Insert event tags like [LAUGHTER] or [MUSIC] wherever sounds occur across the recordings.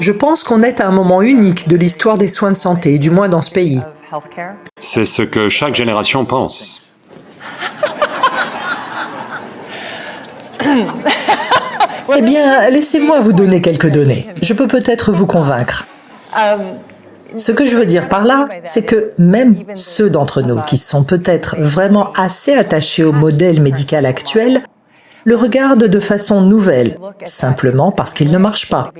Je pense qu'on est à un moment unique de l'histoire des soins de santé, du moins dans ce pays. C'est ce que chaque génération pense. Eh bien, laissez-moi vous donner quelques données. Je peux peut-être vous convaincre. Ce que je veux dire par là, c'est que même ceux d'entre nous qui sont peut-être vraiment assez attachés au modèle médical actuel le regardent de façon nouvelle, simplement parce qu'il ne marche pas.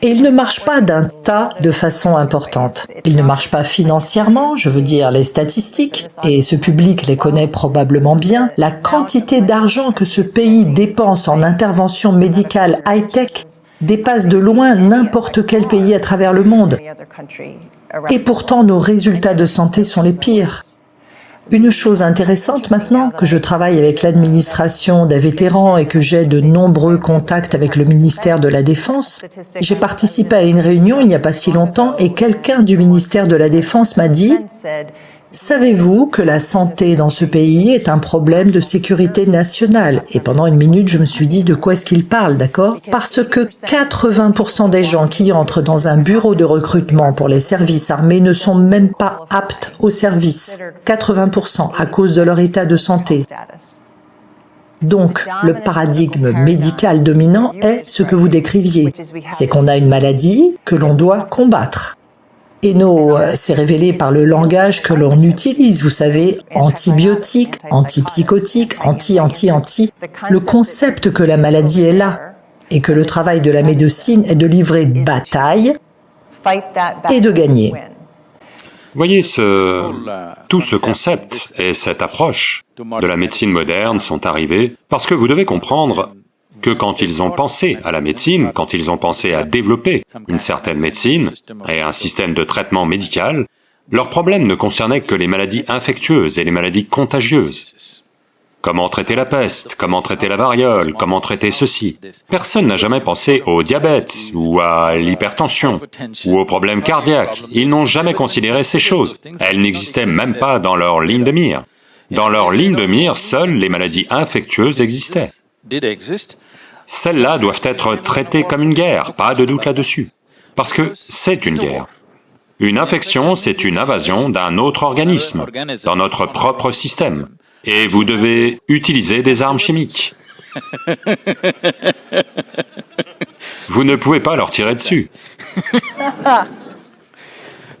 Et il ne marche pas d'un tas de façon importante. Il ne marche pas financièrement, je veux dire les statistiques, et ce public les connaît probablement bien, la quantité d'argent que ce pays dépense en intervention médicale high-tech dépasse de loin n'importe quel pays à travers le monde. Et pourtant, nos résultats de santé sont les pires. Une chose intéressante maintenant, que je travaille avec l'administration des vétérans et que j'ai de nombreux contacts avec le ministère de la Défense, j'ai participé à une réunion il n'y a pas si longtemps et quelqu'un du ministère de la Défense m'a dit Savez-vous que la santé dans ce pays est un problème de sécurité nationale? Et pendant une minute, je me suis dit de quoi est-ce qu'il parle, d'accord? Parce que 80% des gens qui entrent dans un bureau de recrutement pour les services armés ne sont même pas aptes au service. 80% à cause de leur état de santé. Donc, le paradigme médical dominant est ce que vous décriviez. C'est qu'on a une maladie que l'on doit combattre. Et nos, euh, c'est révélé par le langage que l'on utilise, vous savez, antibiotiques, antipsychotiques, anti-anti-anti. Le concept que la maladie est là et que le travail de la médecine est de livrer bataille et de gagner. Voyez, ce, tout ce concept et cette approche de la médecine moderne sont arrivés parce que vous devez comprendre que quand ils ont pensé à la médecine, quand ils ont pensé à développer une certaine médecine et un système de traitement médical, leur problème ne concernait que les maladies infectieuses et les maladies contagieuses. Comment traiter la peste, comment traiter la variole, comment traiter ceci? Personne n'a jamais pensé au diabète, ou à l'hypertension, ou aux problèmes cardiaques. Ils n'ont jamais considéré ces choses. Elles n'existaient même pas dans leur ligne de mire. Dans leur ligne de mire, seules les maladies infectieuses existaient. Celles-là doivent être traitées comme une guerre, pas de doute là-dessus, parce que c'est une guerre. Une infection, c'est une invasion d'un autre organisme, dans notre propre système, et vous devez utiliser des armes chimiques. [LAUGHS] Vous ne pouvez pas leur tirer dessus.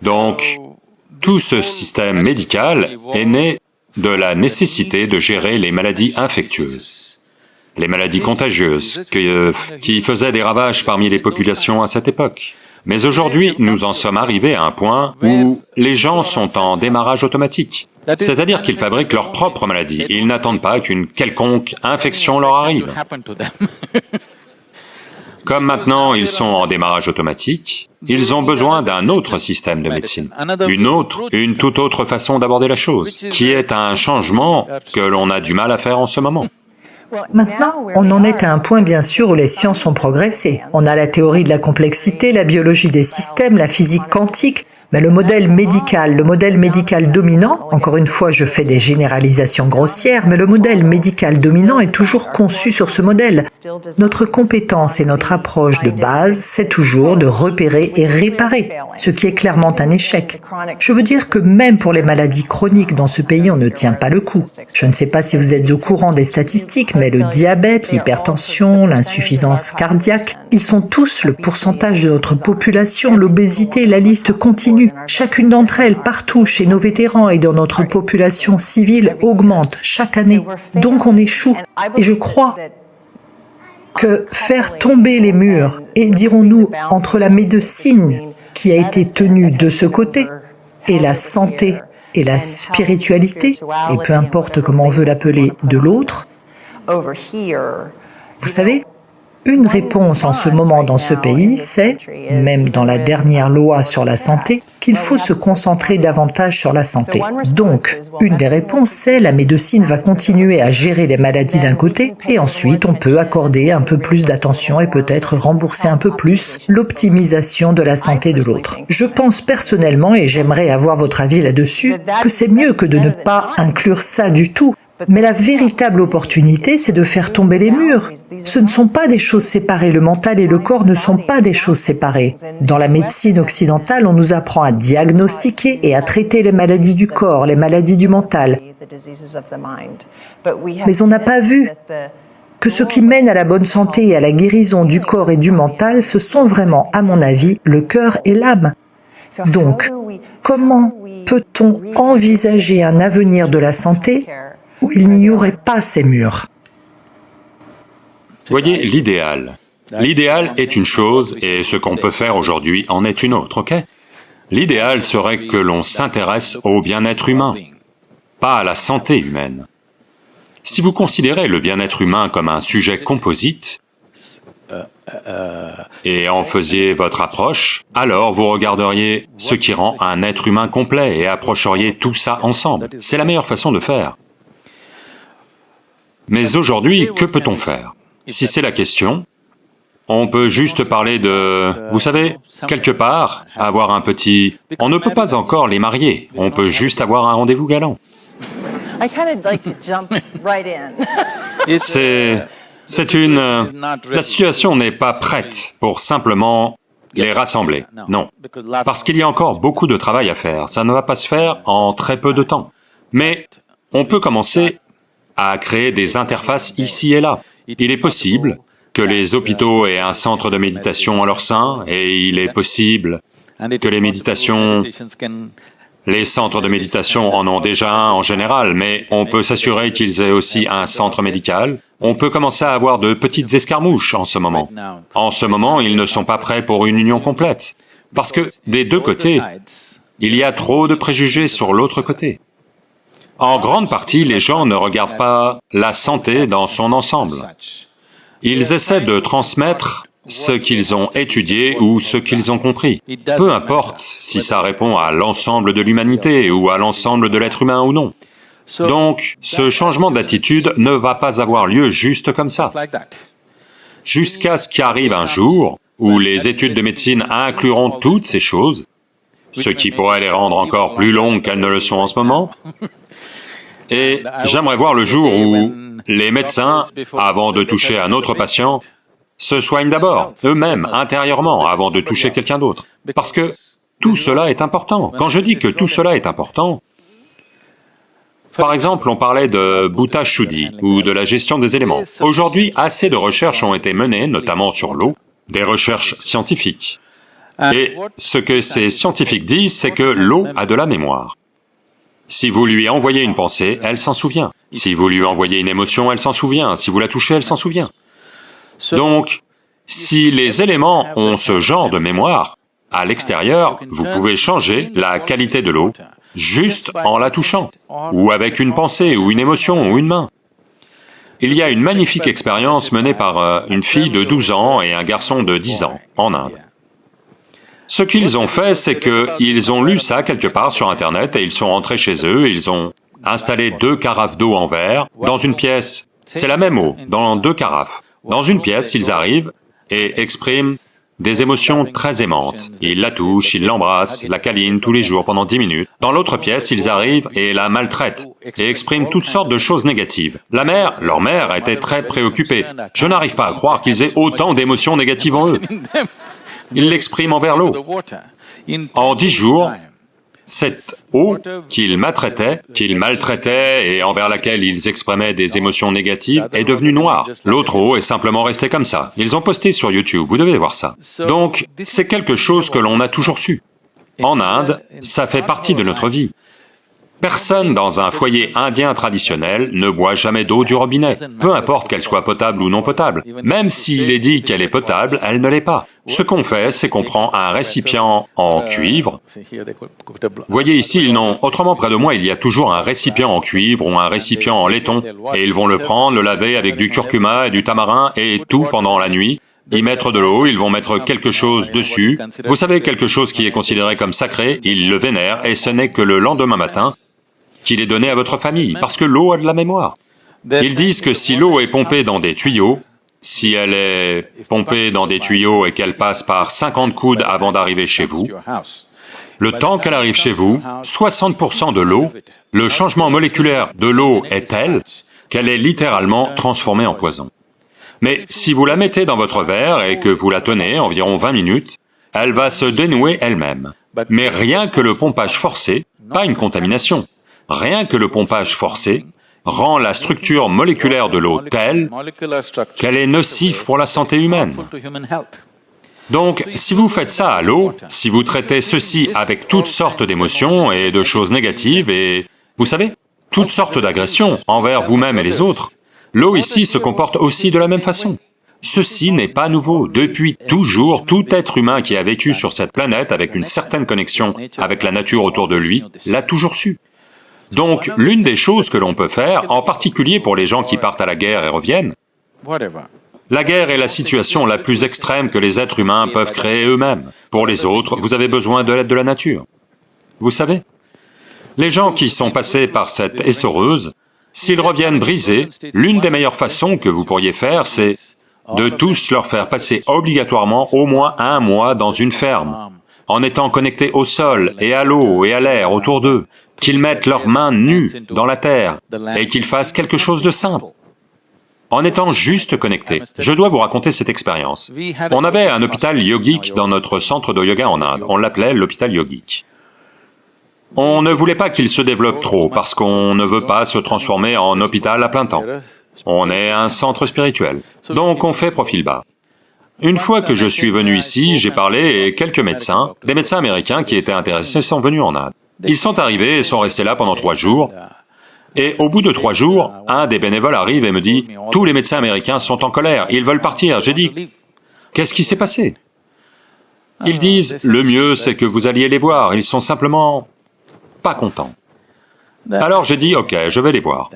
Donc, tout ce système médical est né de la nécessité de gérer les maladies infectieuses les maladies contagieuses, euh, qui faisaient des ravages parmi les populations à cette époque. Mais aujourd'hui, nous en sommes arrivés à un point où les gens sont en démarrage automatique. C'est-à-dire qu'ils fabriquent leur propre maladie, ils n'attendent pas qu'une quelconque infection leur arrive. Comme maintenant ils sont en démarrage automatique, ils ont besoin d'un autre système de médecine, une autre, une toute autre façon d'aborder la chose, qui est un changement que l'on a du mal à faire en ce moment. Maintenant, on en est à un point bien sûr où les sciences ont progressé. On a la théorie de la complexité, la biologie des systèmes, la physique quantique, mais le modèle médical, le modèle médical dominant, encore une fois je fais des généralisations grossières, mais le modèle médical dominant est toujours conçu sur ce modèle. Notre compétence et notre approche de base, c'est toujours de repérer et réparer, ce qui est clairement un échec. Je veux dire que même pour les maladies chroniques dans ce pays, on ne tient pas le coup. Je ne sais pas si vous êtes au courant des statistiques, mais le diabète, l'hypertension, l'insuffisance cardiaque, ils sont tous le pourcentage de notre population, l'obésité, la liste continue Chacune d'entre elles, partout, chez nos vétérans et dans notre population civile, augmente chaque année. Donc on échoue. Et je crois que faire tomber les murs, et dirons-nous, entre la médecine qui a été tenue de ce côté, et la santé et la spiritualité, et peu importe comment on veut l'appeler, de l'autre, vous savez, une réponse en ce moment dans ce pays, c'est, même dans la dernière loi sur la santé, qu'il faut se concentrer davantage sur la santé. Donc, une des réponses, c'est la médecine va continuer à gérer les maladies d'un côté, et ensuite on peut accorder un peu plus d'attention et peut-être rembourser un peu plus l'optimisation de la santé de l'autre. Je pense personnellement, et j'aimerais avoir votre avis là-dessus, que c'est mieux que de ne pas inclure ça du tout, Mais la véritable opportunité, c'est de faire tomber les murs. Ce ne sont pas des choses séparées, le mental et le corps ne sont pas des choses séparées. Dans la médecine occidentale, on nous apprend à diagnostiquer et à traiter les maladies du corps, les maladies du mental. Mais on n'a pas vu que ce qui mène à la bonne santé et à la guérison du corps et du mental, ce sont vraiment, à mon avis, le cœur et l'âme. Donc, comment peut-on envisager un avenir de la santé où il n'y aurait pas ces murs Voyez l'idéal. L'idéal est une chose et ce qu'on peut faire aujourd'hui en est une autre, ok? L'idéal serait que l'on s'intéresse au bien-être humain, pas à la santé humaine. Si vous considérez le bien-être humain comme un sujet composite, et en faisiez votre approche, alors vous regarderiez ce qui rend un être humain complet et approcheriez tout ça ensemble. C'est la meilleure façon de faire. Mais aujourd'hui, que peut-on faire? Si c'est la question, on peut juste parler de... Vous savez, quelque part, avoir un petit... On ne peut pas encore les marier, on peut juste avoir un rendez-vous galant. [LAUGHS] C'est... C'est une... La situation n'est pas prête pour simplement les rassembler, non. Parce qu'il y a encore beaucoup de travail à faire, ça ne va pas se faire en très peu de temps. Mais on peut commencer à créer des interfaces ici et là. Il est possible que les hôpitaux aient un centre de méditation en leur sein, et il est possible que les méditations les centres de méditation en ont déjà un en général, mais on peut s'assurer qu'ils aient aussi un centre médical. On peut commencer à avoir de petites escarmouches en ce moment. En ce moment, ils ne sont pas prêts pour une union complète, parce que des deux côtés, il y a trop de préjugés sur l'autre côté. En grande partie, les gens ne regardent pas la santé dans son ensemble. Ils essaient de transmettre ce qu'ils ont étudié ou ce qu'ils ont compris. Peu importe si ça répond à l'ensemble de l'humanité ou à l'ensemble de l'être humain ou non. Donc, ce changement d'attitude ne va pas avoir lieu juste comme ça. Jusqu'à ce qu'arrive un jour où les études de médecine incluront toutes ces choses, ce qui pourrait les rendre encore plus longues qu'elles ne le sont en ce moment, [LAUGHS] et j'aimerais voir le jour où les médecins, avant de toucher un autre patient, se soignent d'abord, eux-mêmes, intérieurement, avant de toucher quelqu'un d'autre. Parce que tout cela est important. Quand je dis que tout cela est important, par exemple, on parlait de Bhuta Shuddhi ou de la gestion des éléments. Aujourd'hui, assez de recherches ont été menées, notamment sur l'eau, des recherches scientifiques. Et ce que ces scientifiques disent, c'est que l'eau a de la mémoire. Si vous lui envoyez une pensée, elle s'en souvient. Si vous lui envoyez une émotion, elle s'en souvient. Si vous la touchez, elle s'en souvient. Donc, si les éléments ont ce genre de mémoire, à l'extérieur, vous pouvez changer la qualité de l'eau juste en la touchant, ou avec une pensée, ou une émotion, ou une main. Il y a une magnifique expérience menée par euh, une fille de 12 ans et un garçon de 10 ans en Inde. Ce qu'ils ont fait, c'est qu'ils ont lu ça quelque part sur internet et ils sont rentrés chez eux, ils ont installé deux carafes d'eau en verre dans une pièce, c'est la même eau, dans deux carafes. Dans une pièce, ils arrivent et expriment des émotions très aimantes. Ils la touchent, ils l'embrassent, la câlinent tous les jours pendant dix minutes. Dans l'autre pièce, ils arrivent et la maltraitent et expriment toutes sortes de choses négatives. La mère, leur mère, était très préoccupée. Je n'arrive pas à croire qu'ils aient autant d'émotions négatives en eux. Ils l'expriment envers l'eau. En dix jours, cette eau qu'ils maltraitaient, qu'ils maltraitaient et envers laquelle ils exprimaient des émotions négatives est devenue noire. L'autre eau est simplement restée comme ça. Ils ont posté sur YouTube, vous devez voir ça. Donc, c'est quelque chose que l'on a toujours su. En Inde, ça fait partie de notre vie. Personne dans un foyer indien traditionnel ne boit jamais d'eau du robinet, peu importe qu'elle soit potable ou non potable. Même s'il est dit qu'elle est potable, elle ne l'est pas. Ce qu'on fait, c'est qu'on prend un récipient en cuivre. Voyez ici, ils n'ont... Autrement, près de moi, il y a toujours un récipient en cuivre ou un récipient en laiton, et ils vont le prendre, le laver avec du curcuma et du tamarin et tout pendant la nuit, y mettre de l'eau, ils vont mettre quelque chose dessus. Vous savez, quelque chose qui est considéré comme sacré, ils le vénèrent, et ce n'est que le lendemain matin, qu'il est donné à votre famille, parce que l'eau a de la mémoire. Ils disent que si l'eau est pompée dans des tuyaux, si elle est pompée dans des tuyaux et qu'elle passe par 50 coudes avant d'arriver chez vous, Le temps qu'elle arrive chez vous, 60% de l'eau, le changement moléculaire de l'eau est tel qu'elle est littéralement transformée en poison. Mais si vous la mettez dans votre verre et que vous la tenez environ 20 minutes, elle va se dénouer elle-même. Mais rien que le pompage forcé, pas une contamination, rien que le pompage forcé rend la structure moléculaire de l'eau telle qu'elle est nocive pour la santé humaine. Donc, si vous faites ça à l'eau, si vous traitez ceci avec toutes sortes d'émotions et de choses négatives et, vous savez, toutes sortes d'agressions envers vous-même et les autres, l'eau ici se comporte aussi de la même façon. Ceci n'est pas nouveau. Depuis toujours, tout être humain qui a vécu sur cette planète avec une certaine connexion avec la nature autour de lui, l'a toujours su. Donc, l'une des choses que l'on peut faire, en particulier pour les gens qui partent à la guerre et reviennent, la guerre est la situation la plus extrême que les êtres humains peuvent créer eux-mêmes. Pour les autres, vous avez besoin de l'aide de la nature. Vous savez, les gens qui sont passés par cette essoreuse, s'ils reviennent brisés, l'une des meilleures façons que vous pourriez faire, c'est de tous leur faire passer obligatoirement au moins un mois dans une ferme, en étant connectés au sol et à l'eau et à l'air autour d'eux, qu'ils mettent leurs mains nues dans la terre et qu'ils fassent quelque chose de simple, en étant juste connectés. Je dois vous raconter cette expérience. On avait un hôpital yogique dans notre centre de yoga en Inde, on l'appelait l'hôpital yogique. On ne voulait pas qu'il se développe trop, parce qu'on ne veut pas se transformer en hôpital à plein temps. On est un centre spirituel, donc on fait profil bas. Une fois que je suis venu ici, j'ai parlé et quelques médecins, des médecins américains qui étaient intéressés sont venus en Inde. Ils sont arrivés et sont restés là pendant trois jours, et au bout de trois jours, un des bénévoles arrive et me dit, « Tous les médecins américains sont en colère, ils veulent partir. » J'ai dit, « Qu'est-ce qui s'est passé ?» Ils disent, « Le mieux, c'est que vous alliez les voir, ils sont simplement pas contents. » Alors j'ai dit, « Ok, je vais les voir. »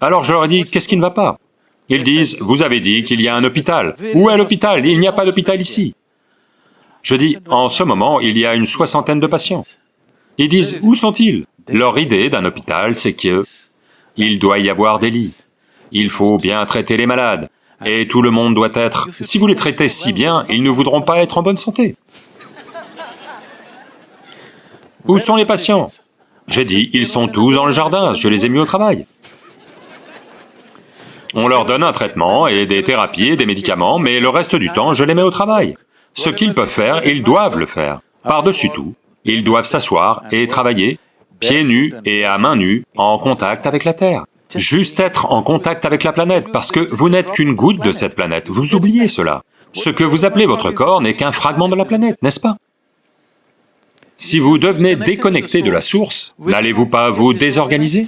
Alors je leur ai dit, qu'est-ce qui ne va pas? Ils disent, vous avez dit qu'il y a un hôpital. Où est l'hôpital? Il n'y a pas d'hôpital ici. Je dis, en ce moment, il y a une soixantaine de patients. Ils disent, où sont-ils? Leur idée d'un hôpital, c'est que il doit y avoir des lits, il faut bien traiter les malades, et tout le monde doit être... Si vous les traitez si bien, ils ne voudront pas être en bonne santé. Où sont les patients? J'ai dit, ils sont tous dans le jardin, je les ai mis au travail. On leur donne un traitement et des thérapies et des médicaments, mais le reste du temps, je les mets au travail. Ce qu'ils peuvent faire, ils doivent le faire. Par-dessus tout, ils doivent s'asseoir et travailler, pieds nus et à mains nues, en contact avec la Terre. Juste être en contact avec la planète, parce que vous n'êtes qu'une goutte de cette planète, vous oubliez cela. Ce que vous appelez votre corps n'est qu'un fragment de la planète, n'est-ce pas? Si vous devenez déconnecté de la source, n'allez-vous pas vous désorganiser?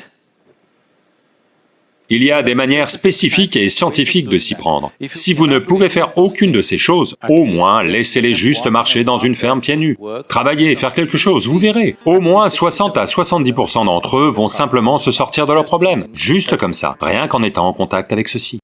Il y a des manières spécifiques et scientifiques de s'y prendre. Si vous ne pouvez faire aucune de ces choses, au moins laissez-les juste marcher dans une ferme pieds nus. Travailler, faire quelque chose, vous verrez. Au moins 60 à 70% d'entre eux vont simplement se sortir de leurs problèmes, juste comme ça, rien qu'en étant en contact avec ceci.